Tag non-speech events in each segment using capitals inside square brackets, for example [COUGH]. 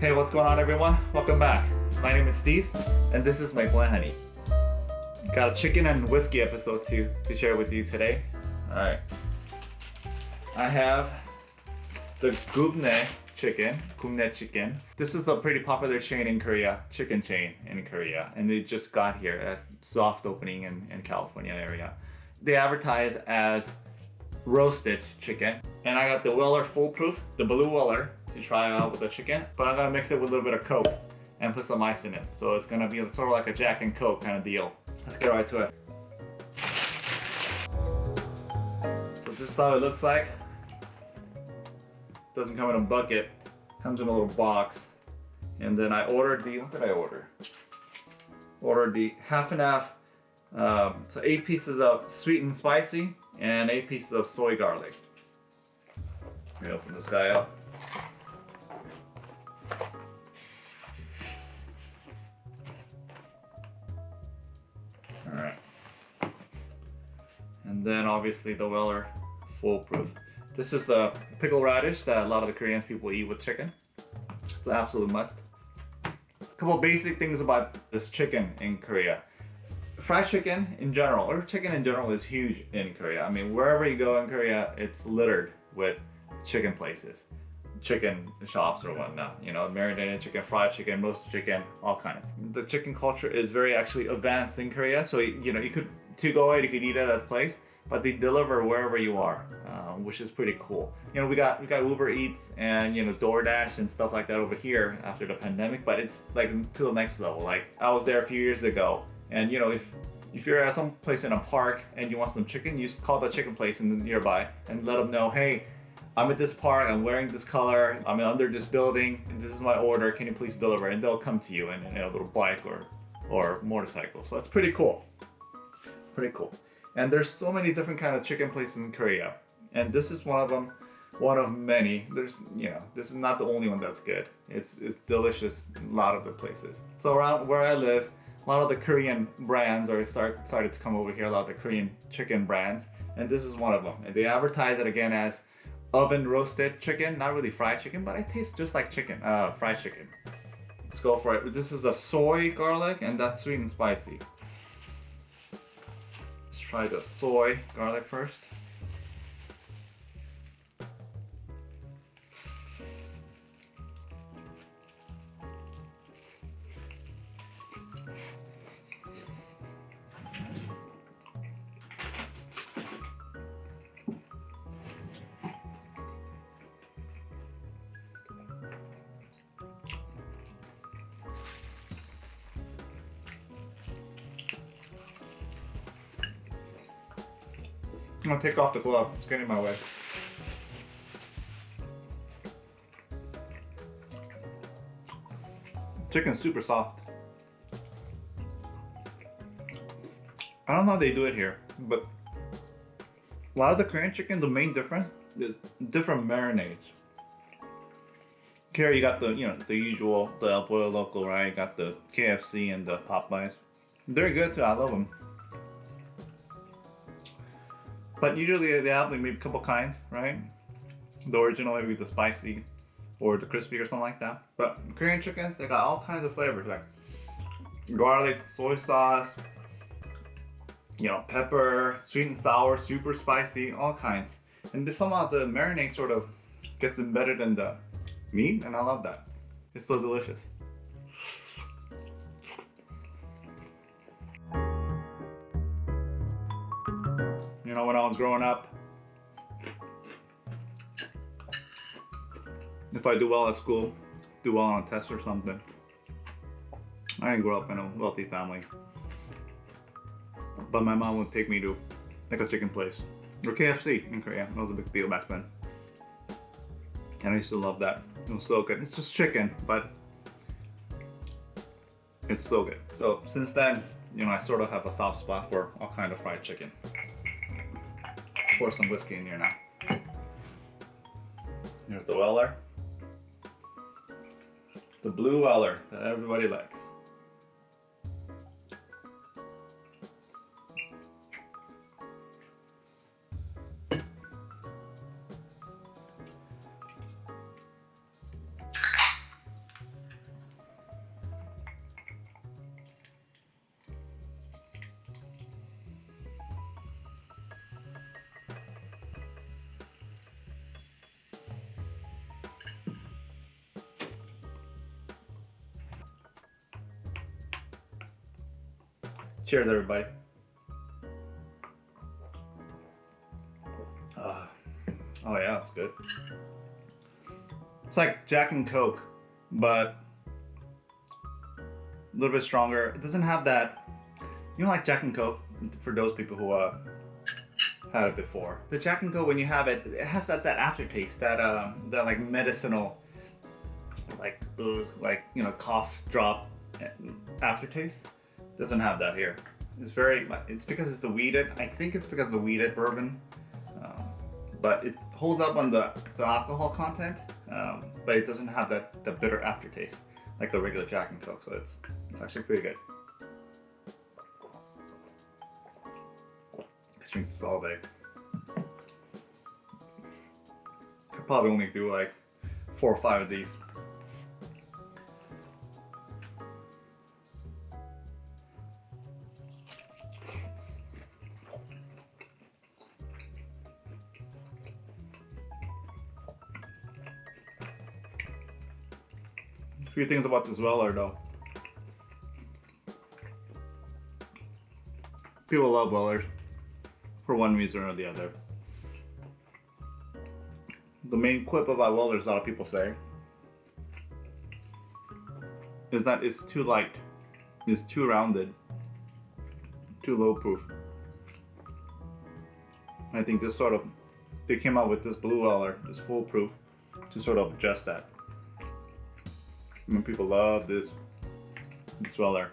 Hey, what's going on everyone? Welcome back. My name is Steve, and this is my Blend Honey. Got a chicken and whiskey episode to, to share with you today. Alright. I have the Goobne chicken, Goobne chicken. This is the pretty popular chain in Korea, chicken chain in Korea, and they just got here at soft opening in, in California area. They advertise as roasted chicken. And I got the Weller Full Proof, the blue Weller, to try out with the chicken. But I'm gonna mix it with a little bit of Coke and put some ice in it. So it's gonna be sort of like a Jack and Coke kind of deal. Let's get right to it. So this is how it looks like. Doesn't come in a bucket, comes in a little box. And then I ordered the, what did I order? Ordered the half and half, um, so eight pieces of sweet and spicy and eight pieces of soy garlic. Let me open this guy up. Then obviously the Weller Full Proof. This is the pickle radish that a lot of the Korean people eat with chicken. It's an absolute must. A couple basic things about this chicken in Korea fried chicken in general, or chicken in general is huge in Korea. I mean, wherever you go in Korea, it's littered with chicken places, chicken shops or whatnot. You know, marinated chicken, fried chicken, roasted chicken, all kinds. The chicken culture is very actually advanced in Korea. So, you know, you could, to go out, you could eat at a place, but they deliver wherever you are, uh, which is pretty cool. You know, we got we got Uber Eats and you know DoorDash and stuff like that over here after the pandemic, but it's like to the next level. Like I was there a few years ago and you know, if if you're at some place in a park and you want some chicken, you call the chicken place in the nearby and let them know, hey, I'm at this park, I'm wearing this color, I'm under this building, this is my order, can you please deliver? And they'll come to you in, in a little bike or, or motorcycle. So that's pretty cool. Pretty cool. And there's so many different kind of chicken places in Korea. And this is one of them, one of many. There's, you know, this is not the only one that's good. It's, it's delicious a lot of the places. So around where I live, a lot of the Korean brands are start, started to come over here, a lot of the Korean chicken brands, and this is one of them. And they advertise it again as oven roasted chicken, not really fried chicken, but it tastes just like chicken, uh, fried chicken. Let's go for it. This is a soy garlic, and that's sweet and spicy. Try the soy garlic first. Gonna take off the glove. It's getting in my way. Chicken's super soft. I don't know how they do it here, but a lot of the Korean chicken, the main difference is different marinades. Here you got the, you know, the usual, the El Pollo Loco, right? You got the KFC and the Popeyes. They're good too, I love them. But usually they have like maybe a couple kinds, right? The original, maybe the spicy or the crispy or something like that. But Korean chickens, they got all kinds of flavors like garlic, soy sauce, you know, pepper, sweet and sour, super spicy, all kinds. And this somehow the marinade sort of gets embedded in the meat and I love that. It's so delicious. You know, when I was growing up, if I do well at school, do well on a test or something, I didn't grow up in a wealthy family. But my mom would take me to like a chicken place or KFC in Korea. That was a big deal back then. And I used to love that. It was so good. It's just chicken, but it's so good. So since then, you know, I sort of have a soft spot for all kind of fried chicken pour some whiskey in here now. Here's the Weller. The blue Weller that everybody likes. Cheers, everybody. Uh, oh yeah, it's good. It's like Jack and Coke, but a little bit stronger. It doesn't have that, you know like Jack and Coke, for those people who uh, had it before. The Jack and Coke, when you have it, it has that, that aftertaste, that, uh, that like medicinal, like, ugh, like, you know, cough drop aftertaste. Doesn't have that here. It's very, it's because it's the wheated, I think it's because the wheated bourbon, um, but it holds up on the, the alcohol content, um, but it doesn't have that, the bitter aftertaste like a regular Jack and Coke, so it's, it's actually pretty good. I drink this all day. Could probably only do like four or five of these. Few things about this Weller though. People love Wellers for one reason or the other. The main quip about Wellers, a lot of people say, is that it's too light, it's too rounded, too low proof. I think this sort of, they came out with this blue Weller, this Full Proof, to sort of adjust that. I mean, people love this, this Weller.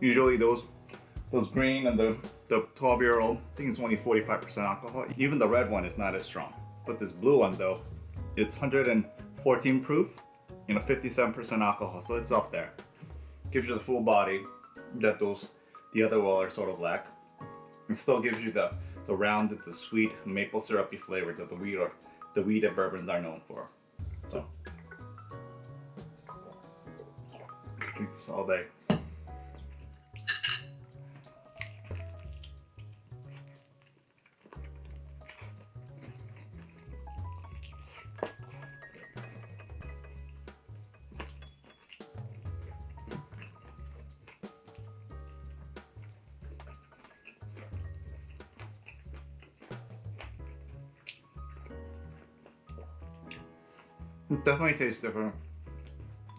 Usually those those green and the, the 12 year old, I think it's only 45% alcohol. Even the red one is not as strong. But this blue one though, it's 114 proof, you know, 57% alcohol, so it's up there. Gives you the full body that those, the other Weller sort of lack. It still gives you the, the rounded, the sweet, maple syrupy flavor that the wheat or weed that bourbons are known for. So, drink this all day. It definitely tastes different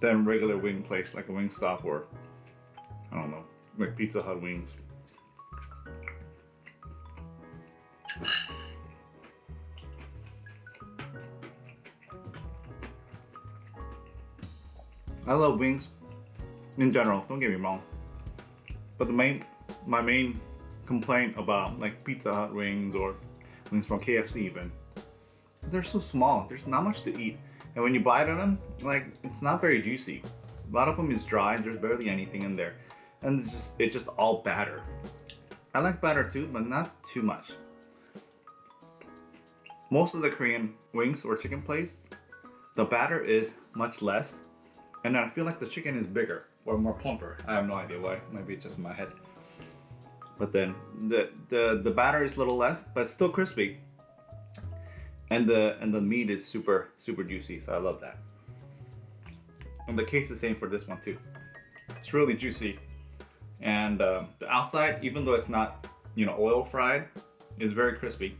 than regular wing place, like a Wingstop or, I don't know, like Pizza Hut wings. I love wings in general, don't get me wrong. But the main, my main complaint about like Pizza Hut wings or wings from KFC even, they're so small. There's not much to eat. And when you bite on them, like, it's not very juicy. A lot of them is dry, there's barely anything in there. And it's just, it's just all batter. I like batter too, but not too much. Most of the Korean wings or chicken place, the batter is much less. And I feel like the chicken is bigger or more plumper. I have no idea why, maybe it's just in my head. But then the, the, the batter is a little less, but still crispy and the and the meat is super super juicy so i love that. And the case the same for this one too. It's really juicy. And um, the outside even though it's not you know oil fried is very crispy.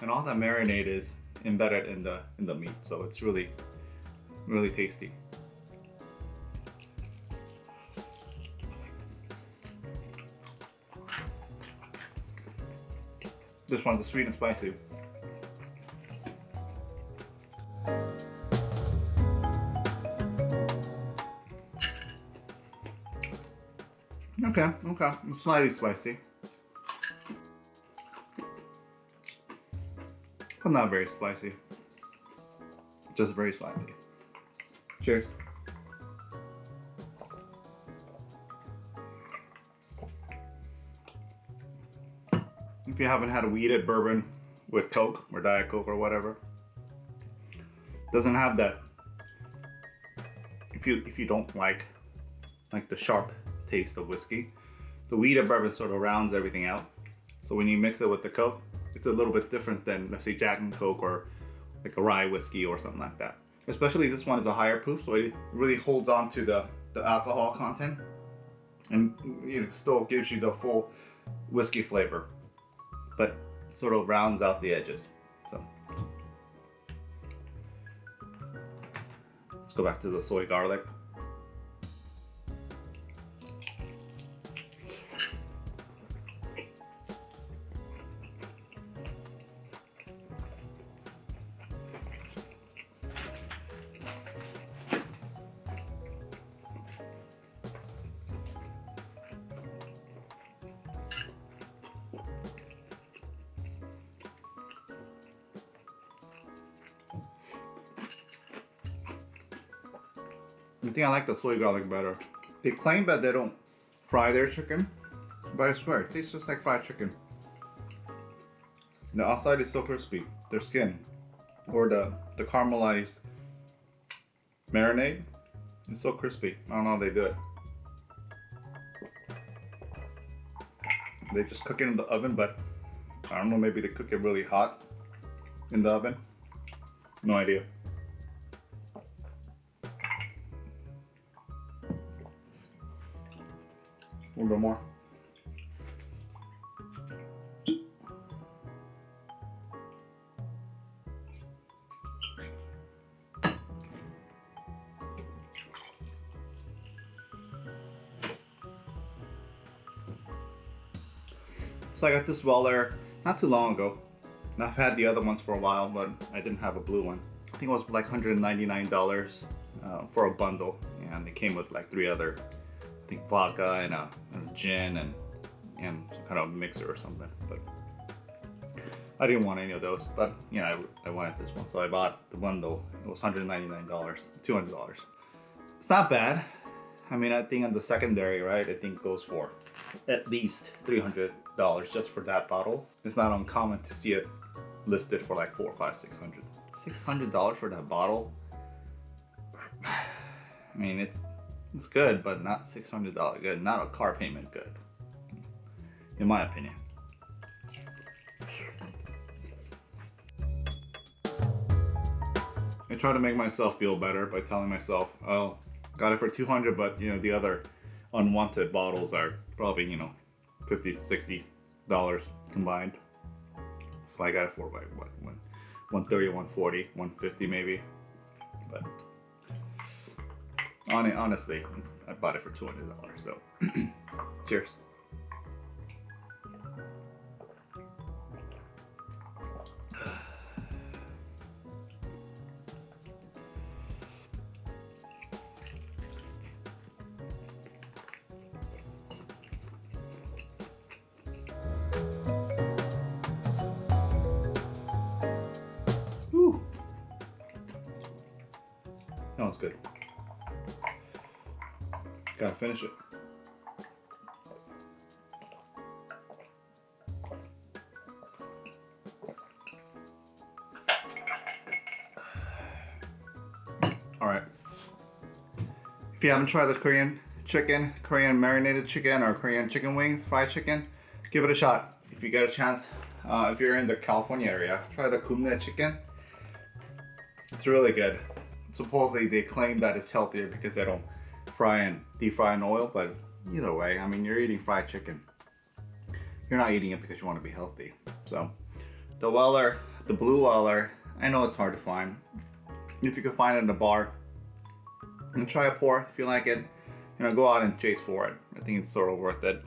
And all that marinade is embedded in the in the meat so it's really really tasty. This one's sweet and spicy Okay, okay. It's slightly spicy. But not very spicy. Just very slightly. Cheers. If you haven't had a wheated bourbon with Coke or Diet Coke or whatever, doesn't have that. If you if you don't like like the sharp taste of whiskey. The wheat of bourbon sort of rounds everything out. So when you mix it with the Coke, it's a little bit different than, let's say, Jack and Coke or like a rye whiskey or something like that. Especially this one is a higher proof, so it really holds on to the, the alcohol content and it still gives you the full whiskey flavor, but sort of rounds out the edges. So let's go back to the soy garlic. I think I like the soy garlic better. They claim that they don't fry their chicken, but I swear, it tastes just like fried chicken. The outside is so crispy, their skin, or the, the caramelized marinade, is so crispy. I don't know how they do it. They just cook it in the oven, but I don't know, maybe they cook it really hot in the oven. No idea. Little bit more. So I got this Weller not too long ago. And I've had the other ones for a while, but I didn't have a blue one. I think it was like $199 uh, for a bundle. And it came with like three other I think vodka and a gin and and some kind of mixer or something. But I didn't want any of those. But you know, I, I wanted this one, so I bought the bundle. It was $199, $200. It's not bad. I mean, I think on the secondary, right? I think goes for at least $300 just for that bottle. It's not uncommon to see it listed for like four, five, six hundred. Six hundred dollars for that bottle. [SIGHS] I mean, it's it's good, but not $600 good. Not a car payment good, in my opinion. I try to make myself feel better by telling myself, oh, got it for 200 but you know, the other unwanted bottles are probably, you know, 50 60 dollars combined. So I got it for like what, 130, 140, 150 maybe. But honestly, I bought it for $200, so [CLEARS THROAT] cheers. [SIGHS] That was good. Gotta finish it. [SIGHS] All right. If you haven't tried the Korean chicken, Korean marinated chicken, or Korean chicken wings, fried chicken, give it a shot. If you get a chance, uh, if you're in the California area, try the Goobne chicken. It's really good. Supposedly they claim that it's healthier because they don't fry and deep fry in oil, but either way, I mean, you're eating fried chicken. You're not eating it because you want to be healthy. So the Weller, the blue Weller, I know it's hard to find. If you can find it in a bar, and try a pour if you like it. You know, go out and chase for it. I think it's sort of worth it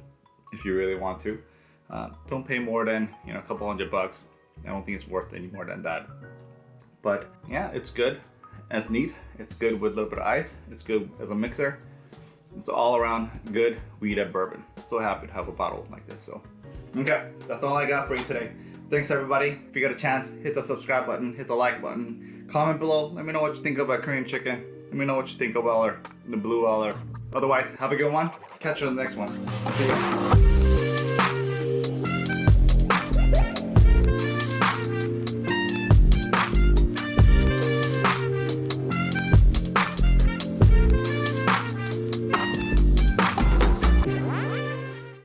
if you really want to. Uh, don't pay more than, you know, a couple hundred bucks. I don't think it's worth any more than that. But yeah, it's good as neat. It's good with a little bit of ice. It's good as a mixer. It's all around good weed at bourbon. So happy to have a bottle like this. So, okay, that's all I got for you today. Thanks everybody. If you get a chance, hit the subscribe button, hit the like button, comment below. Let me know what you think about Korean chicken. Let me know what you think Weller, the blue Weller. Otherwise, have a good one. Catch you on the next one. See ya.